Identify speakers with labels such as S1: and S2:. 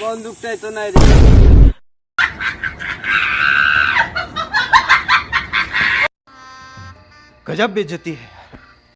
S1: বন্দুকটাই তো নাই রে
S2: गजब बेचती है